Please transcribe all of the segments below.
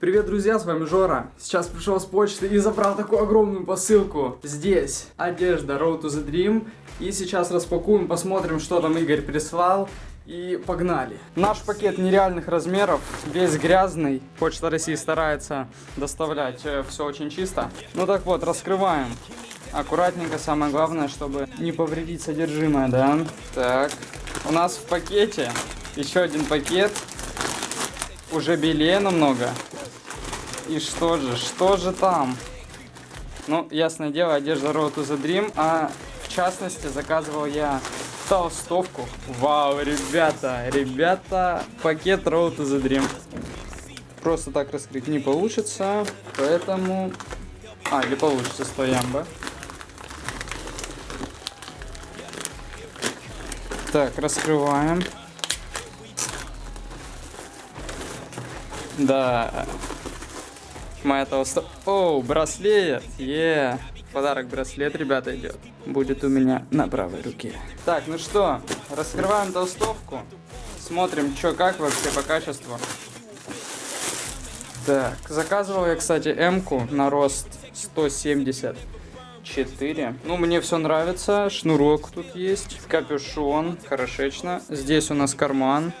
Привет, друзья, с вами Жора. Сейчас пришел с почты и забрал такую огромную посылку. Здесь одежда Road to the Dream. И сейчас распакуем, посмотрим, что там Игорь прислал. И погнали. Наш пакет нереальных размеров, весь грязный. Почта России старается доставлять все очень чисто. Ну так вот, раскрываем. Аккуратненько, самое главное, чтобы не повредить содержимое, да? Так, у нас в пакете еще один пакет. Уже белее намного. И что же, что же там? Ну, ясное дело, одежда Road to the Dream, а в частности заказывал я толстовку. Вау, ребята, ребята, пакет Road to the Dream. Просто так раскрыть не получится, поэтому... А, или получится, стой, ямба. Так, раскрываем. Да, Моя толсто... Оу, браслет! Е! Подарок браслет, ребята, идет. Будет у меня на правой руке. Так, ну что, раскрываем толстовку. Смотрим, что как вообще по качеству. Так, заказывал я, кстати, М-ку на рост 174. Ну, мне все нравится. Шнурок тут есть. Капюшон. Хорошечно. Здесь у нас карман.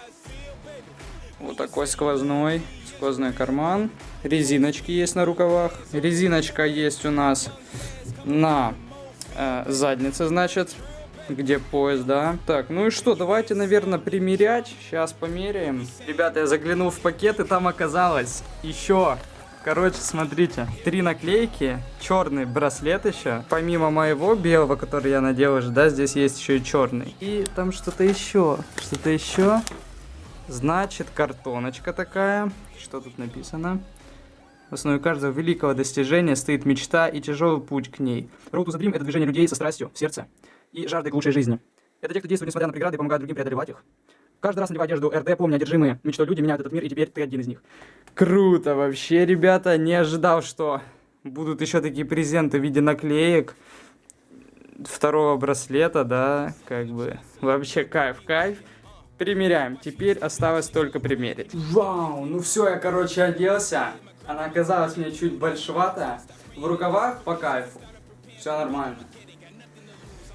Вот такой сквозной. Сквозной карман. Резиночки есть на рукавах. Резиночка есть у нас на э, заднице, значит, где пояс, да. Так, ну и что, давайте, наверное, примерять. Сейчас померяем. Ребята, я заглянул в пакет, и там оказалось еще Короче, смотрите, три наклейки, черный браслет еще, помимо моего белого, который я надел уже, да, здесь есть еще и черный. И там что-то еще, что-то еще. Значит, картоночка такая. Что тут написано? В основе каждого великого достижения стоит мечта и тяжелый путь к ней. Road to the Dream — это движение людей со страстью в сердце и жаждой к лучшей жизни. Это те, кто действует несмотря на преграды и помогает другим преодолевать их. Каждый раз надевая одежду РД, помни, одержимые мечтой люди меняют этот мир, и теперь ты один из них. Круто вообще, ребята. Не ожидал, что будут еще такие презенты в виде наклеек второго браслета, да, как бы. Вообще кайф, кайф. Примеряем. Теперь осталось только примерить. Вау, ну все, я, короче, оделся. Она оказалась мне чуть большеватая. В рукавах по кайфу. Все нормально.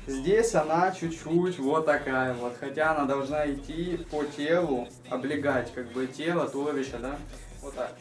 Здесь она чуть-чуть вот такая вот. Хотя она должна идти по телу, облегать как бы тело, туловище, да? Вот так.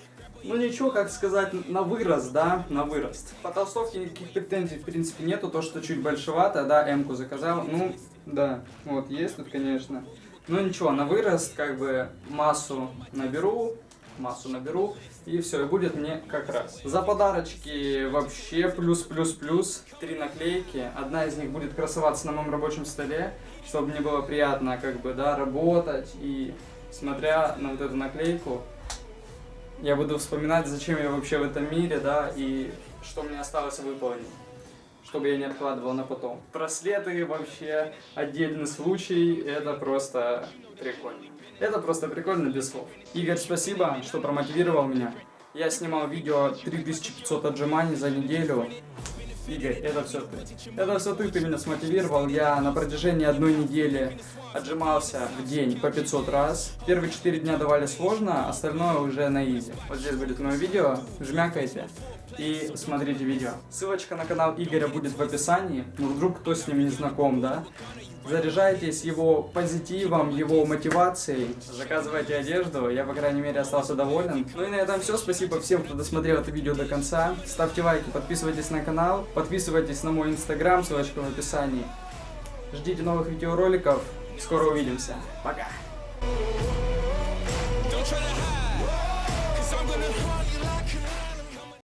Ну ничего, как сказать, на вырост, да, на вырост. По толстовке никаких претензий, в принципе, нету. То, что чуть большевато, да, М-ку заказал. Ну, да, вот, есть тут, конечно. Ну ничего, на вырост как бы массу наберу, массу наберу, и все, и будет мне как раз. За подарочки вообще плюс-плюс-плюс, три наклейки, одна из них будет красоваться на моем рабочем столе, чтобы мне было приятно как бы, да, работать, и смотря на вот эту наклейку, я буду вспоминать, зачем я вообще в этом мире, да, и что мне осталось выполнить чтобы я не откладывал на потом. Браслеты вообще отдельный случай, это просто прикольно. Это просто прикольно без слов. Игорь, спасибо, что промотивировал меня. Я снимал видео 3500 отжиманий за неделю. Игорь, это все ты. Это все ты, ты меня смотивировал. Я на протяжении одной недели отжимался в день по 500 раз. Первые 4 дня давали сложно, остальное уже на изи. Вот здесь будет мое видео, жмякайте и смотрите видео. Ссылочка на канал Игоря будет в описании, ну вдруг кто с ним не знаком, да? Заряжайтесь его позитивом, его мотивацией, заказывайте одежду, я, по крайней мере, остался доволен. Ну и на этом все, спасибо всем, кто досмотрел это видео до конца. Ставьте лайки, подписывайтесь на канал, подписывайтесь на мой инстаграм, ссылочка в описании. Ждите новых видеороликов, скоро увидимся, пока!